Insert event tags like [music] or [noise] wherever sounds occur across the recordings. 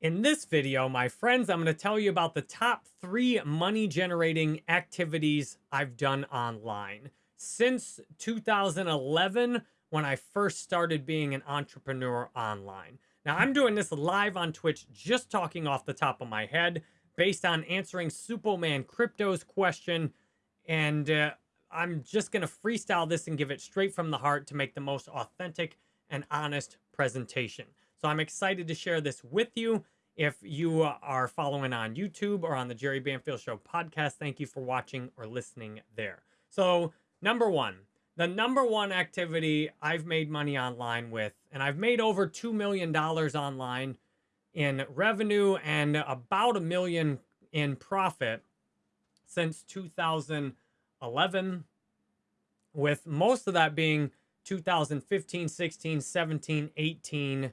In this video, my friends, I'm going to tell you about the top three money generating activities I've done online since 2011 when I first started being an entrepreneur online. Now, I'm doing this live on Twitch, just talking off the top of my head based on answering Superman Crypto's question. And uh, I'm just going to freestyle this and give it straight from the heart to make the most authentic and honest presentation. So I'm excited to share this with you. If you are following on YouTube or on the Jerry Banfield Show podcast, thank you for watching or listening there. So, number one, the number one activity I've made money online with, and I've made over $2 million online in revenue and about a million in profit since 2011, with most of that being 2015, 16, 17, 18,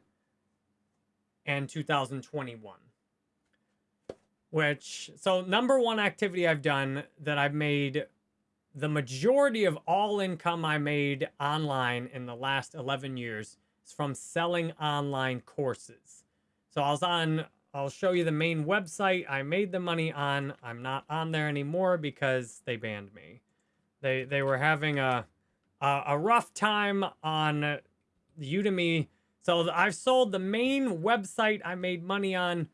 and 2021. Which, so number one activity I've done that I've made the majority of all income I made online in the last 11 years is from selling online courses. So I was on, I'll show you the main website I made the money on. I'm not on there anymore because they banned me. They, they were having a, a, a rough time on Udemy so I've sold the main website I made money on.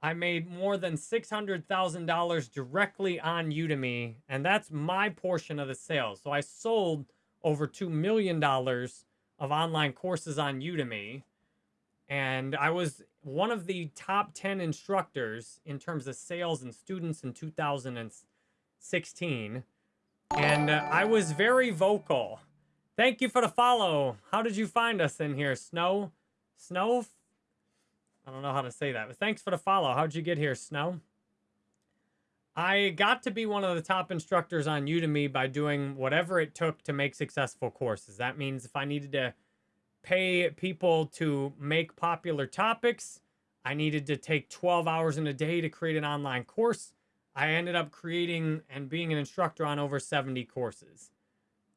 I made more than $600,000 directly on Udemy, and that's my portion of the sales. So I sold over $2 million of online courses on Udemy, and I was one of the top 10 instructors in terms of sales and students in 2016. And uh, I was very vocal Thank you for the follow. How did you find us in here? Snow? Snow? I don't know how to say that, but thanks for the follow. How'd you get here, Snow? I got to be one of the top instructors on Udemy by doing whatever it took to make successful courses. That means if I needed to pay people to make popular topics, I needed to take 12 hours in a day to create an online course. I ended up creating and being an instructor on over 70 courses.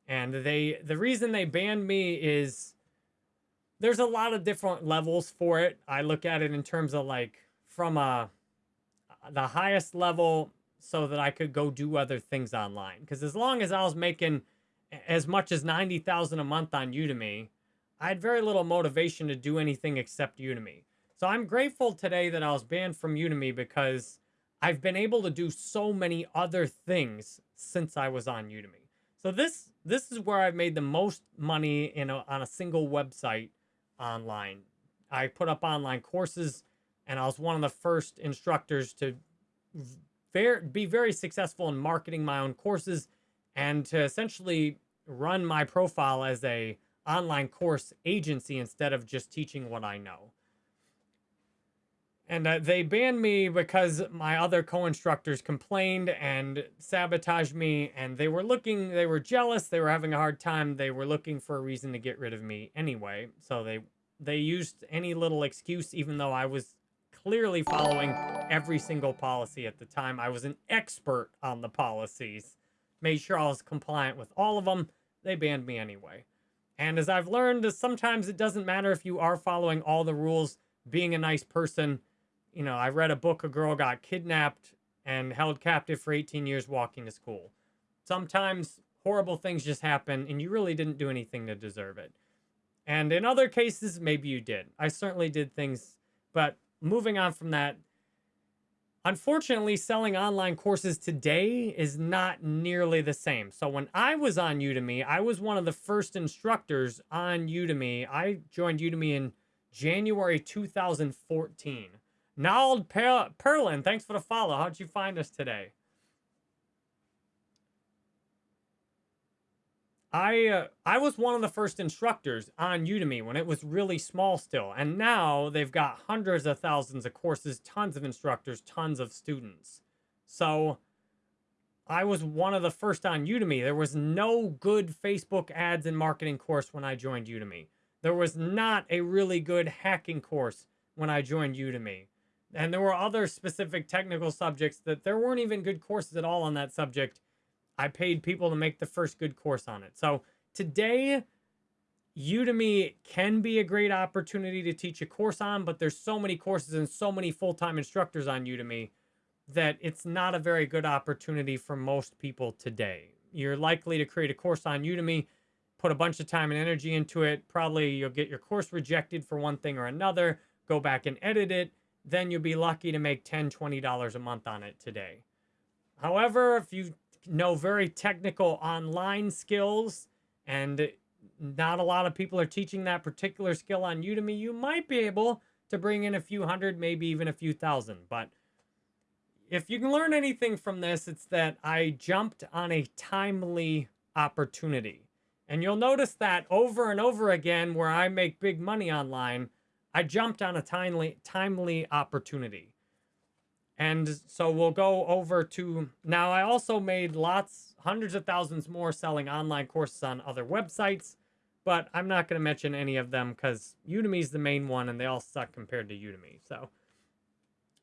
And they the reason they banned me is there's a lot of different levels for it. I look at it in terms of like from a the highest level so that I could go do other things online. Because as long as I was making as much as 90,000 a month on Udemy, I had very little motivation to do anything except Udemy. So I'm grateful today that I was banned from Udemy because I've been able to do so many other things since I was on Udemy. So this this is where I've made the most money in a, on a single website online. I put up online courses, and I was one of the first instructors to be very successful in marketing my own courses and to essentially run my profile as a online course agency instead of just teaching what I know. And uh, they banned me because my other co-instructors complained and sabotaged me. And they were looking, they were jealous. They were having a hard time. They were looking for a reason to get rid of me anyway. So they, they used any little excuse, even though I was clearly following every single policy at the time. I was an expert on the policies. Made sure I was compliant with all of them. They banned me anyway. And as I've learned, sometimes it doesn't matter if you are following all the rules, being a nice person, you know, I read a book, a girl got kidnapped and held captive for 18 years walking to school. Sometimes horrible things just happen and you really didn't do anything to deserve it. And in other cases, maybe you did. I certainly did things, but moving on from that, unfortunately, selling online courses today is not nearly the same. So when I was on Udemy, I was one of the first instructors on Udemy. I joined Udemy in January 2014. Nald per Perlin, thanks for the follow. How'd you find us today? I uh, I was one of the first instructors on Udemy when it was really small still. And now they've got hundreds of thousands of courses, tons of instructors, tons of students. So I was one of the first on Udemy. There was no good Facebook ads and marketing course when I joined Udemy. There was not a really good hacking course when I joined Udemy. And there were other specific technical subjects that there weren't even good courses at all on that subject. I paid people to make the first good course on it. So today, Udemy can be a great opportunity to teach a course on, but there's so many courses and so many full-time instructors on Udemy that it's not a very good opportunity for most people today. You're likely to create a course on Udemy, put a bunch of time and energy into it. Probably you'll get your course rejected for one thing or another, go back and edit it. Then you'll be lucky to make $10, $20 a month on it today. However, if you know very technical online skills and not a lot of people are teaching that particular skill on Udemy, you might be able to bring in a few hundred, maybe even a few thousand. But if you can learn anything from this, it's that I jumped on a timely opportunity. And you'll notice that over and over again where I make big money online, I jumped on a timely timely opportunity. And so we'll go over to now I also made lots hundreds of thousands more selling online courses on other websites but I'm not going to mention any of them because Udemy is the main one and they all suck compared to Udemy. So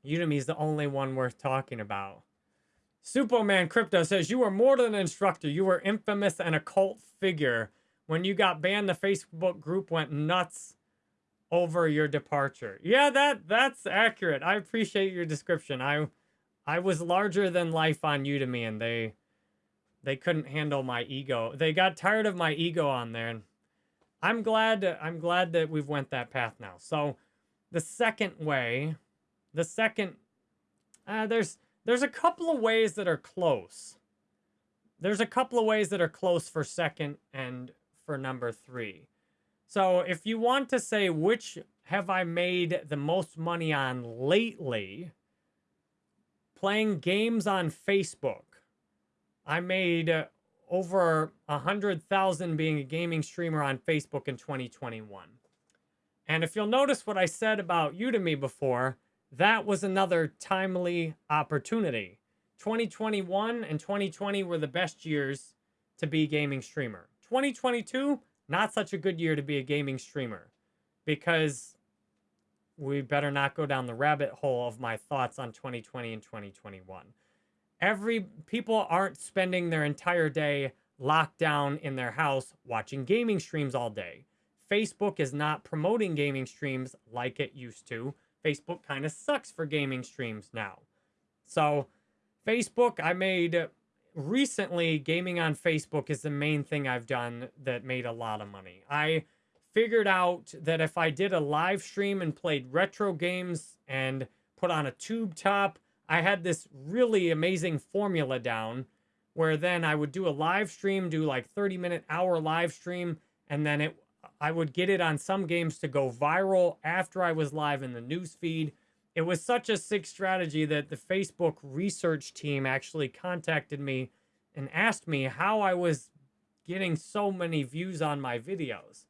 Udemy is the only one worth talking about. Superman Crypto says, You were more than an instructor. You were infamous and a cult figure. When you got banned, the Facebook group went nuts over your departure. Yeah, that that's accurate. I appreciate your description. I I was larger than life on Udemy and they they couldn't handle my ego. They got tired of my ego on there and I'm glad I'm glad that we've went that path now. So the second way, the second uh, there's there's a couple of ways that are close. There's a couple of ways that are close for second and for number 3. So if you want to say which have I made the most money on lately, playing games on Facebook. I made over a 100,000 being a gaming streamer on Facebook in 2021. And if you'll notice what I said about Udemy before, that was another timely opportunity. 2021 and 2020 were the best years to be gaming streamer. 2022, not such a good year to be a gaming streamer because we better not go down the rabbit hole of my thoughts on 2020 and 2021 every people aren't spending their entire day locked down in their house watching gaming streams all day. Facebook is not promoting gaming streams like it used to. Facebook kind of sucks for gaming streams now. So, Facebook, I made recently gaming on Facebook is the main thing I've done that made a lot of money. I figured out that if I did a live stream and played retro games and put on a tube top I had this really amazing formula down where then I would do a live stream, do like 30 minute hour live stream, and then it I would get it on some games to go viral after I was live in the news feed. It was such a sick strategy that the Facebook research team actually contacted me and asked me how I was getting so many views on my videos.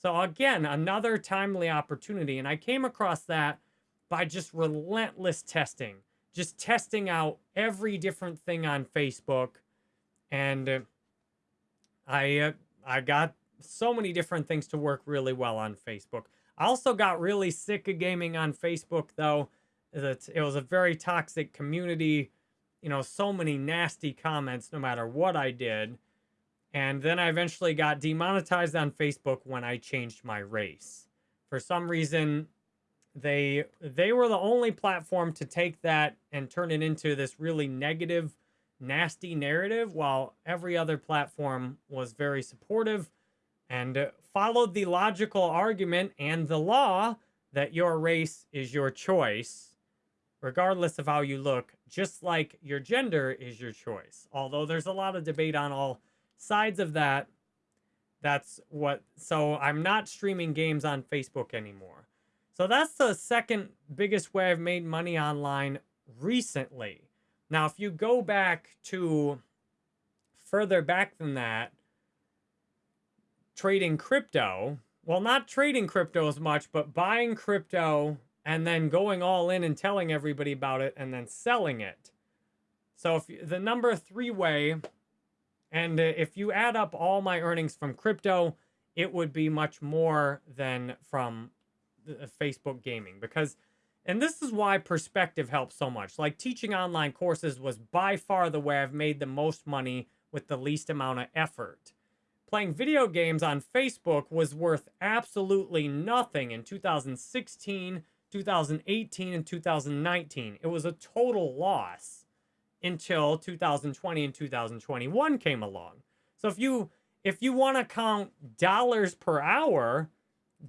So again, another timely opportunity. And I came across that by just relentless testing just testing out every different thing on Facebook. And uh, I, uh, I got so many different things to work really well on Facebook. I also got really sick of gaming on Facebook, though. That it was a very toxic community. You know, so many nasty comments no matter what I did. And then I eventually got demonetized on Facebook when I changed my race. For some reason, they they were the only platform to take that and turn it into this really negative nasty narrative while every other platform was very supportive and followed the logical argument and the law that your race is your choice regardless of how you look just like your gender is your choice although there's a lot of debate on all sides of that that's what so i'm not streaming games on facebook anymore so that's the second biggest way I've made money online recently. Now, if you go back to further back than that, trading crypto, well, not trading crypto as much, but buying crypto and then going all in and telling everybody about it and then selling it. So if the number three way, and if you add up all my earnings from crypto, it would be much more than from uh, Facebook gaming because and this is why perspective helps so much. Like teaching online courses was by far the way I've made the most money with the least amount of effort. Playing video games on Facebook was worth absolutely nothing in 2016, 2018, and 2019. It was a total loss until 2020 and 2021 came along. So if you if you want to count dollars per hour,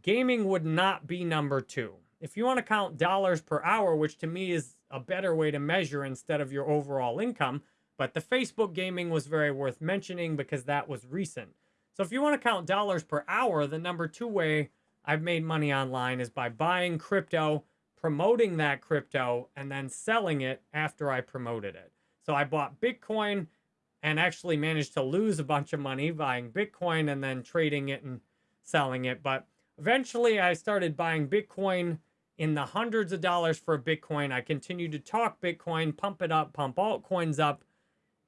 gaming would not be number 2. If you want to count dollars per hour, which to me is a better way to measure instead of your overall income, but the Facebook gaming was very worth mentioning because that was recent. So if you want to count dollars per hour, the number 2 way I've made money online is by buying crypto, promoting that crypto, and then selling it after I promoted it. So I bought Bitcoin and actually managed to lose a bunch of money buying Bitcoin and then trading it and selling it. But eventually I started buying Bitcoin in the hundreds of dollars for a Bitcoin. I continued to talk Bitcoin, pump it up, pump altcoins up.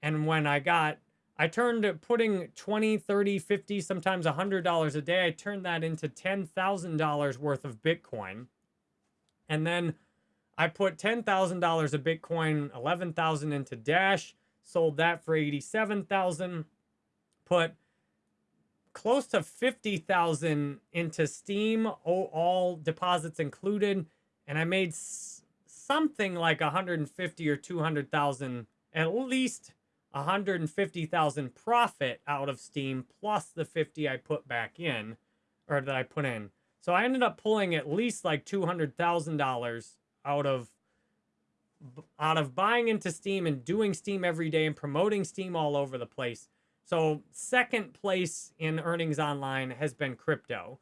And when I got, I turned putting 20, 30, 50, sometimes $100 a day, I turned that into $10,000 worth of Bitcoin. And then I put $10,000 of Bitcoin, 11,000 into Dash, sold that for 87,000, put close to 50,000 into Steem, all deposits included, and I made something like 150 or 200,000, at least 150,000 profit out of Steem plus the 50 I put back in or that I put in. So I ended up pulling at least like $200,000 out of out of buying into Steem and doing Steem every day and promoting Steem all over the place. So second place in earnings online has been crypto.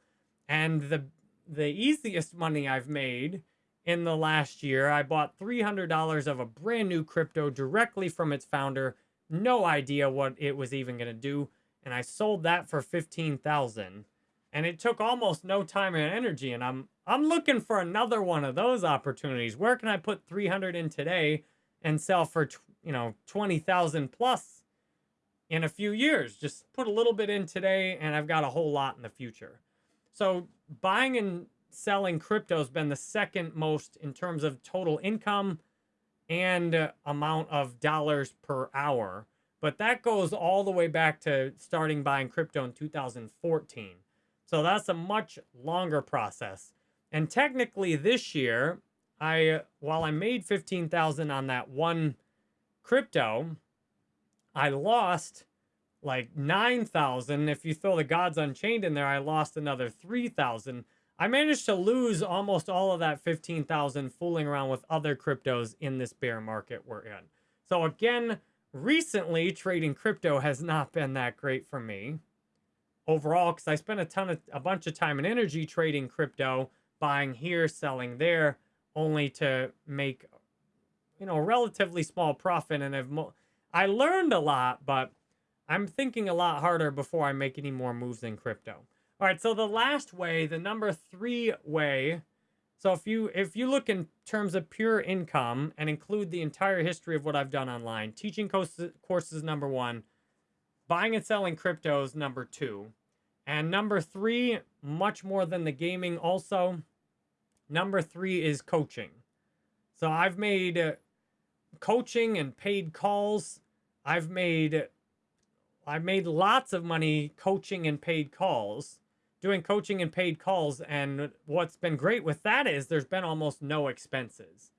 And the the easiest money I've made in the last year, I bought $300 of a brand new crypto directly from its founder. No idea what it was even going to do, and I sold that for 15,000 and it took almost no time and energy and i'm i'm looking for another one of those opportunities. Where can i put 300 in today and sell for you know 20,000 plus in a few years? Just put a little bit in today and i've got a whole lot in the future. So buying and selling crypto has been the second most in terms of total income and amount of dollars per hour but that goes all the way back to starting buying crypto in 2014 so that's a much longer process. And technically this year, I while I made 15,000 on that one crypto, I lost like 9,000. If you throw the Gods Unchained in there, I lost another 3,000. I managed to lose almost all of that 15,000 fooling around with other cryptos in this bear market we're in. So again, recently trading crypto has not been that great for me overall because I spent a ton of a bunch of time and energy trading crypto, buying here, selling there, only to make you know a relatively small profit. And I've I learned a lot, but I'm thinking a lot harder before I make any more moves in crypto. All right, so the last way, the number three way. So if you if you look in terms of pure income and include the entire history of what I've done online, teaching courses, courses number one, Buying and selling cryptos, number two. And number three, much more than the gaming also, number three is coaching. So I've made uh, coaching and paid calls. I've made I've made lots of money coaching and paid calls, doing coaching and paid calls. And what's been great with that is there's been almost no expenses.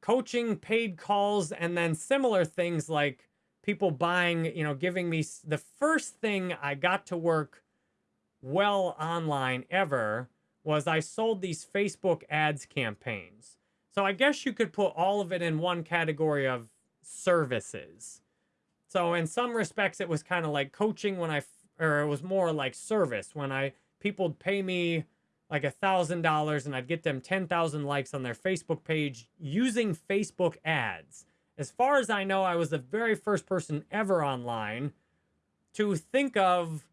Coaching, paid calls, and then similar things like people buying, you know, giving me the first thing I got to work well online ever was I sold these Facebook ads campaigns. So I guess you could put all of it in one category of services. So in some respects, it was kind of like coaching when I, or it was more like service when I, people would pay me like a thousand dollars and I'd get them 10,000 likes on their Facebook page using Facebook ads. As far as I know, I was the very first person ever online to think of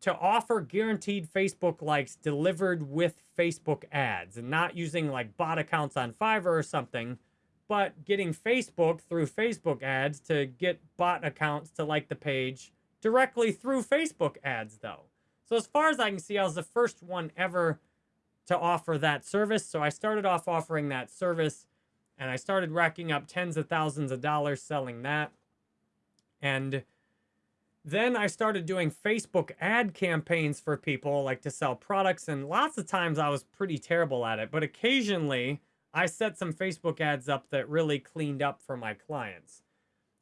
to offer guaranteed Facebook likes delivered with Facebook ads and not using like bot accounts on Fiverr or something, but getting Facebook through Facebook ads to get bot accounts to like the page directly through Facebook ads though. So as far as I can see, I was the first one ever to offer that service. So I started off offering that service and I started racking up tens of thousands of dollars selling that. And then I started doing Facebook ad campaigns for people, like to sell products. And lots of times I was pretty terrible at it. But occasionally I set some Facebook ads up that really cleaned up for my clients.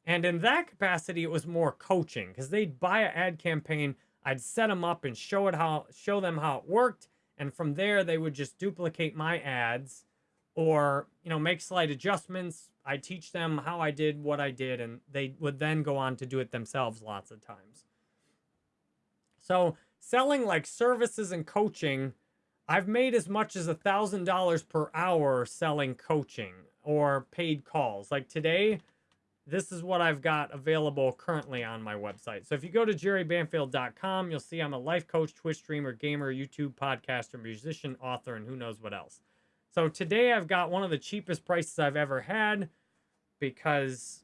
And in that capacity, it was more coaching because they'd buy an ad campaign. I'd set them up and show it how show them how it worked. And from there, they would just duplicate my ads or, you know, make slight adjustments, I teach them how I did what I did, and they would then go on to do it themselves lots of times. So selling like services and coaching, I've made as much as a thousand dollars per hour selling coaching or paid calls. Like today, this is what I've got available currently on my website. So if you go to jerrybanfield.com, you'll see I'm a life coach, Twitch streamer, gamer, YouTube podcaster, musician, author, and who knows what else. So today I've got one of the cheapest prices I've ever had because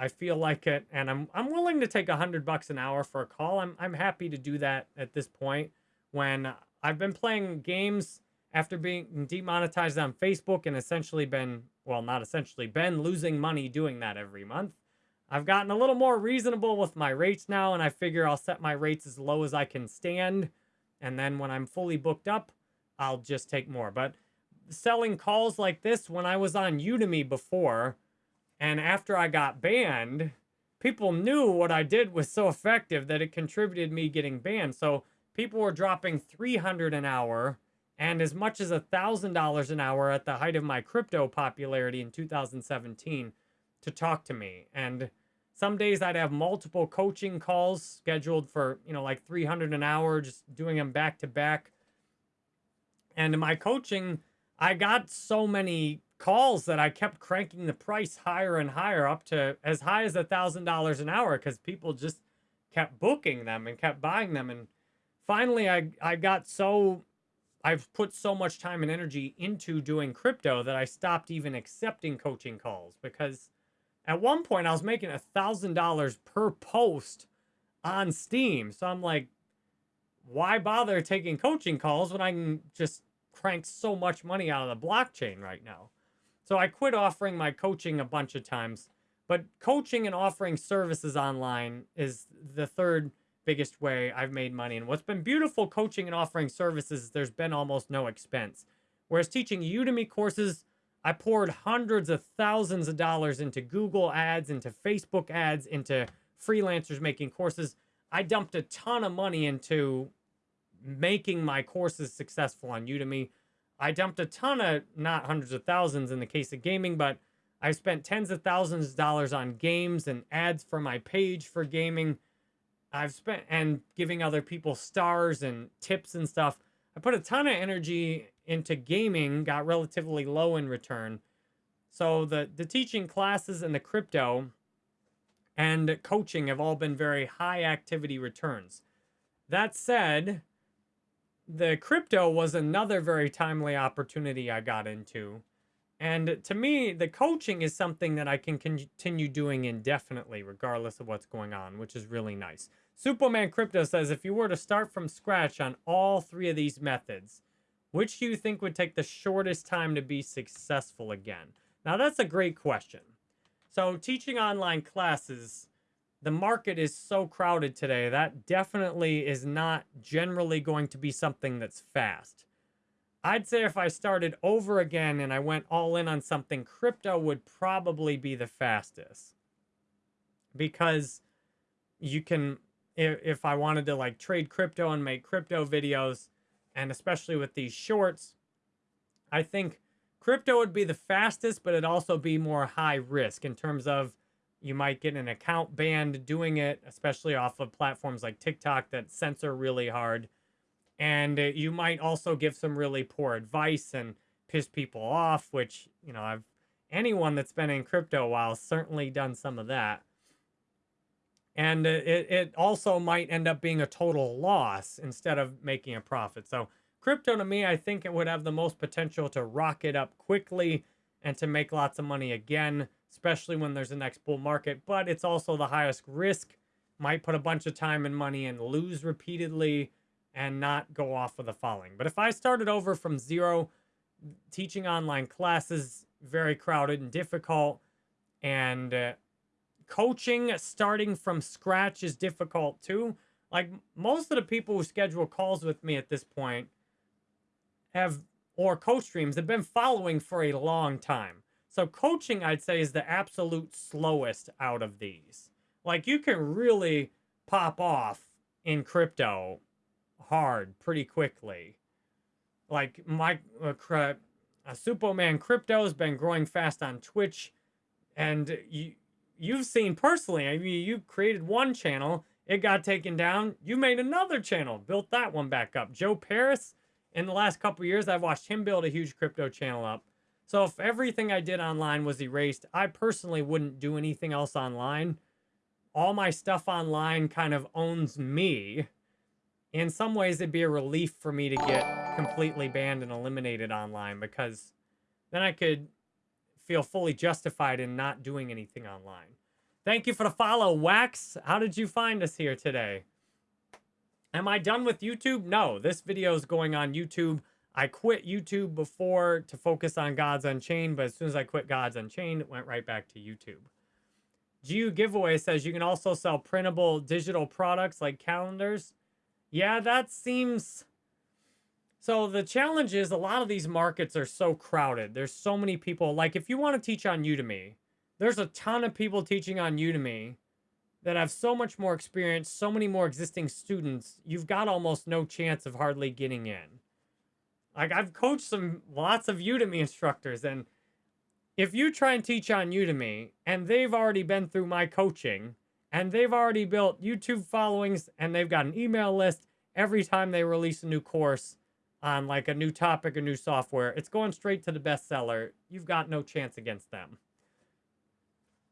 I feel like it and I'm I'm willing to take a hundred bucks an hour for a call. I'm I'm happy to do that at this point when I've been playing games after being demonetized on Facebook and essentially been well not essentially been losing money doing that every month. I've gotten a little more reasonable with my rates now and I figure I'll set my rates as low as I can stand and then when I'm fully booked up I'll just take more. But selling calls like this when I was on Udemy before, and after I got banned, people knew what I did was so effective that it contributed me getting banned. So people were dropping 300 an hour and as much as a $1,000 an hour at the height of my crypto popularity in 2017 to talk to me. And some days I'd have multiple coaching calls scheduled for, you know, like 300 an hour, just doing them back to back and my coaching, I got so many calls that I kept cranking the price higher and higher up to as high as a thousand dollars an hour because people just kept booking them and kept buying them. And finally I, I got so I've put so much time and energy into doing crypto that I stopped even accepting coaching calls because at one point I was making a thousand dollars per post on Steem. So I'm like, why bother taking coaching calls when I can just crank so much money out of the blockchain right now. So I quit offering my coaching a bunch of times, but coaching and offering services online is the third biggest way I've made money. And what's been beautiful coaching and offering services, there's been almost no expense. Whereas teaching Udemy courses, I poured hundreds of thousands of dollars into Google ads, into Facebook ads, into freelancers making courses. I dumped a ton of money into making my courses successful on Udemy. I dumped a ton of, not hundreds of thousands in the case of gaming, but I spent tens of thousands of dollars on games and ads for my page for gaming. I've spent, and giving other people stars and tips and stuff. I put a ton of energy into gaming, got relatively low in return. So the, the teaching classes and the crypto and coaching have all been very high activity returns. That said, the crypto was another very timely opportunity I got into. And to me, the coaching is something that I can continue doing indefinitely, regardless of what's going on, which is really nice. Superman Crypto says, if you were to start from scratch on all three of these methods, which do you think would take the shortest time to be successful again? Now, that's a great question. So teaching online classes the market is so crowded today. That definitely is not generally going to be something that's fast. I'd say if I started over again and I went all in on something, crypto would probably be the fastest. Because you can, if, I wanted to like trade crypto and make crypto videos, and especially with these shorts, I think crypto would be the fastest, but it'd also be more high risk in terms of you might get an account banned doing it, especially off of platforms like TikTok that censor really hard. And uh, you might also give some really poor advice and piss people off, which, you know, I've anyone that's been in crypto a while certainly done some of that. And uh, it, it also might end up being a total loss instead of making a profit. So crypto to me, I think it would have the most potential to rocket up quickly and to make lots of money again especially when there's a next bull market, but it's also the highest risk. Might put a bunch of time and money and lose repeatedly and not go off with a following. But if I started over from zero, teaching online classes, very crowded and difficult, and uh, coaching starting from scratch is difficult too. Like most of the people who schedule calls with me at this point have, or coach streams, have been following for a long time. So coaching, I'd say, is the absolute slowest out of these. Like you can really pop off in crypto hard pretty quickly. Like my uh, uh, Superman Crypto has been growing fast on Twitch, and you you've seen personally. I mean, you created one channel, it got taken down. You made another channel, built that one back up. Joe Parys, in the last couple years, I've watched him build a huge crypto channel up. So if everything I did online was erased, I personally wouldn't do anything else online. All my stuff online kind of owns me. In some ways, it'd be a relief for me to get completely banned and eliminated online because then I could feel fully justified in not doing anything online. Thank you for the follow, Wax. How did you find us here today? Am I done with YouTube? No, this video is going on YouTube. I quit YouTube before to focus on Gods Unchained, but as soon as I quit Gods Unchained, it went right back to YouTube. GU Giveaway says you can also sell printable digital products like calendars. Yeah, that seems... So the challenge is a lot of these markets are so crowded. There's so many people. Like if you want to teach on Udemy, there's a ton of people teaching on Udemy that have so much more experience, so many more existing students. You've got almost no chance of hardly getting in. Like I've coached some lots of Udemy instructors and if you try and teach on Udemy and they've already been through my coaching and they've already built YouTube followings and they've got an email list every time they release a new course on like a new topic or new software, it's going straight to the bestseller. You've got no chance against them.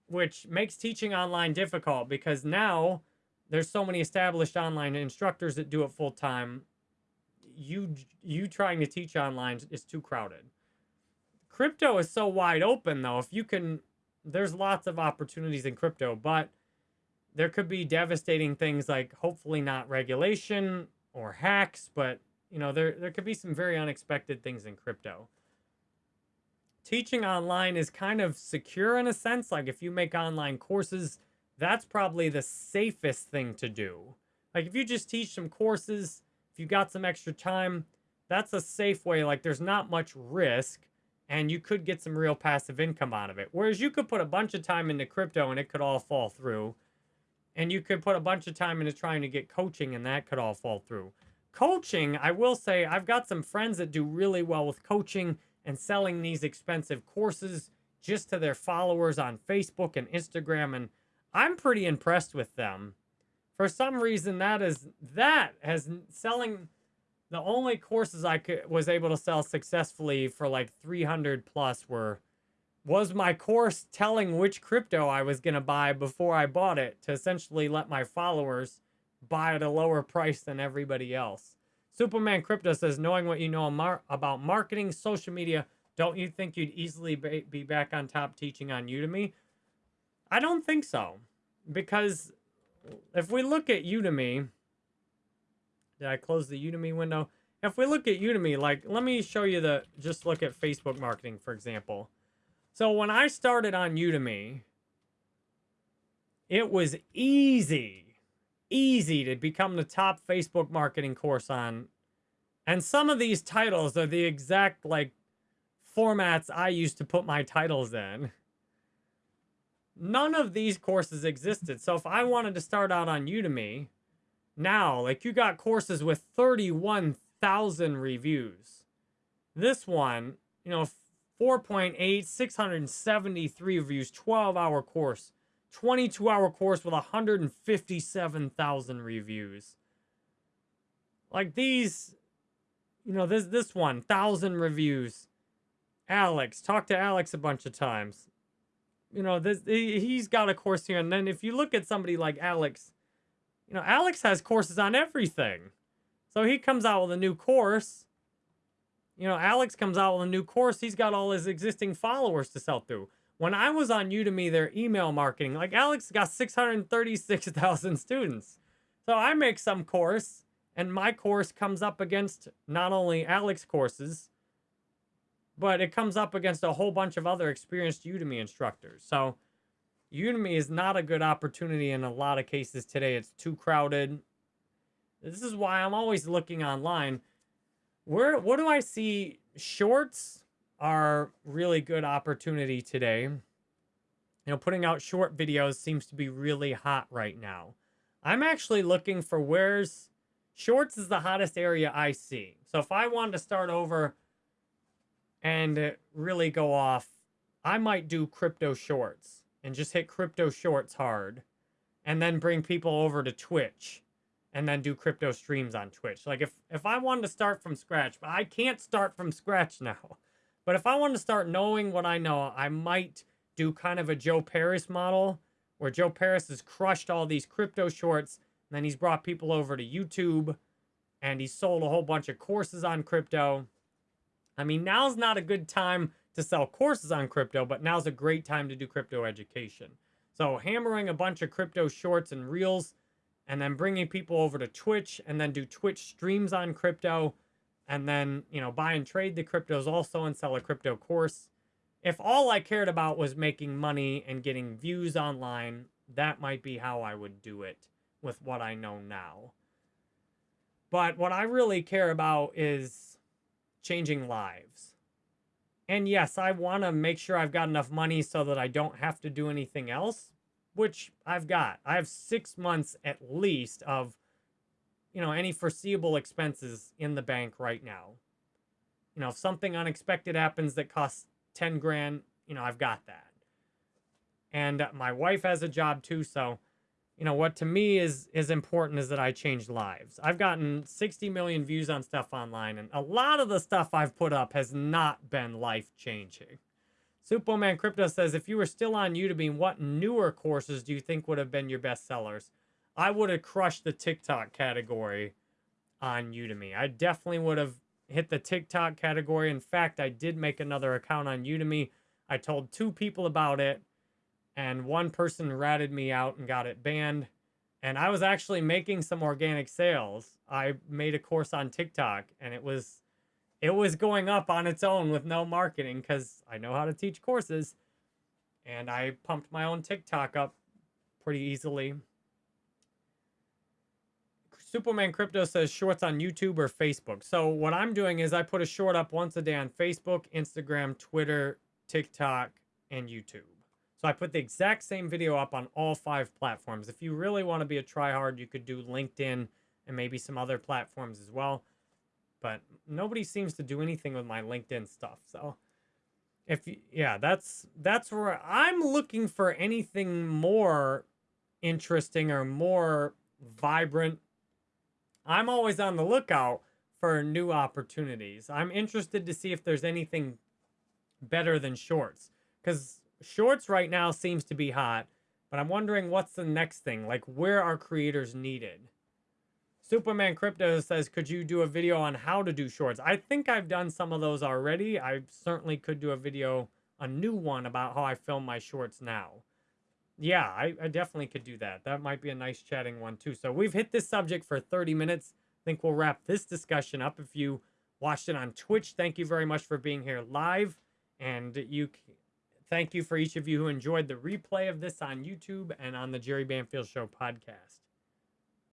Which makes teaching online difficult because now there's so many established online instructors that do it full time you you trying to teach online is too crowded. Crypto is so wide open though. If you can there's lots of opportunities in crypto, but there could be devastating things like hopefully not regulation or hacks, but you know, there there could be some very unexpected things in crypto. Teaching online is kind of secure in a sense. Like if you make online courses, that's probably the safest thing to do. Like if you just teach some courses if you got some extra time, that's a safe way. Like there's not much risk and you could get some real passive income out of it. Whereas you could put a bunch of time into crypto and it could all fall through. And you could put a bunch of time into trying to get coaching and that could all fall through. Coaching, I will say, I've got some friends that do really well with coaching and selling these expensive courses just to their followers on Facebook and Instagram. And I'm pretty impressed with them for some reason that is that has selling the only courses I could was able to sell successfully for like 300 plus were was my course telling which crypto I was going to buy before I bought it to essentially let my followers buy at a lower price than everybody else. Superman Crypto says, knowing what you know about marketing, social media, don't you think you'd easily be back on top teaching on Udemy? I don't think so. Because if we look at Udemy, did I close the Udemy window? If we look at Udemy, like, let me show you the, just look at Facebook marketing, for example. So when I started on Udemy, it was easy, easy to become the top Facebook marketing course on. And some of these titles are the exact, like, formats I used to put my titles in. None of these courses existed. So if I wanted to start out on Udemy, now, like you got courses with 31,000 reviews. This one, you know, 4.8, 673 reviews, 12 hour course, 22 hour course with 157,000 reviews. Like these, you know, this, this one, 1,000 reviews. Alex, talk to Alex a bunch of times you know, this he's got a course here. And then if you look at somebody like Alex, you know, Alex has courses on everything. So he comes out with a new course. You know, Alex comes out with a new course. He's got all his existing followers to sell through. When I was on Udemy, their email marketing, like Alex got 636,000 [laughs] students. So I make some course, and my course comes up against not only Alex courses, but it comes up against a whole bunch of other experienced Udemy instructors. So Udemy is not a good opportunity in a lot of cases today. It's too crowded. This is why I'm always looking online. Where what do I see? Shorts are really good opportunity today. You know, putting out short videos seems to be really hot right now. I'm actually looking for where's shorts is the hottest area I see. So if I wanted to start over and really go off, I might do crypto shorts and just hit crypto shorts hard and then bring people over to Twitch and then do crypto streams on Twitch. Like if if I wanted to start from scratch, but I can't start from scratch [laughs] now. But if I wanted to start knowing what I know, I might do kind of a Joe Parys model where Joe Parys has crushed all these crypto shorts and then he's brought people over to YouTube and he's sold a whole bunch of courses on crypto. I mean, now's not a good time to sell courses on crypto, but now's a great time to do crypto education. So hammering a bunch of crypto shorts and reels and then bringing people over to Twitch and then do Twitch streams on crypto and then, you know, buy and trade the cryptos also and sell a crypto course. If all I cared about was making money and getting views online, that might be how I would do it with what I know now. But what I really care about is changing lives. And yes, I want to make sure I've got enough money so that I don't have to do anything else, which I've got. I have six months at least of, you know, any foreseeable expenses in the bank right now. You know, if something unexpected happens that costs 10 grand, you know, I've got that. And uh, my wife has a job too, so you know what to me is is important is that I change lives. I've gotten 60 million views on stuff online, and a lot of the stuff I've put up has not been life changing. Superman Crypto says, if you were still on Udemy, what newer courses do you think would have been your best sellers? I would have crushed the TikTok category on Udemy. I definitely would have hit the TikTok category. In fact, I did make another account on Udemy. I told two people about it and one person ratted me out and got it banned. And I was actually making some organic sales. I made a course on TikTok and it was it was going up on its own with no marketing cuz I know how to teach courses. And I pumped my own TikTok up pretty easily. Superman Crypto says shorts on YouTube or Facebook. So what I'm doing is I put a short up once a day on Facebook, Instagram, Twitter, TikTok, and YouTube. So I put the exact same video up on all five platforms. If you really want to be a tryhard, you could do LinkedIn and maybe some other platforms as well. But nobody seems to do anything with my LinkedIn stuff. So if yeah, that's that's where I'm looking for anything more interesting or more vibrant. I'm always on the lookout for new opportunities. I'm interested to see if there's anything better than shorts because shorts right now seems to be hot, but I'm wondering what's the next thing? Like, where are creators needed? Superman Crypto says, could you do a video on how to do shorts? I think I've done some of those already. I certainly could do a video, a new one about how I film my shorts now. Yeah, I, I definitely could do that. That might be a nice chatting one too. So we've hit this subject for 30 minutes. I think we'll wrap this discussion up. If you watched it on Twitch, thank you very much for being here live. And you Thank you for each of you who enjoyed the replay of this on YouTube and on the Jerry Banfield Show podcast.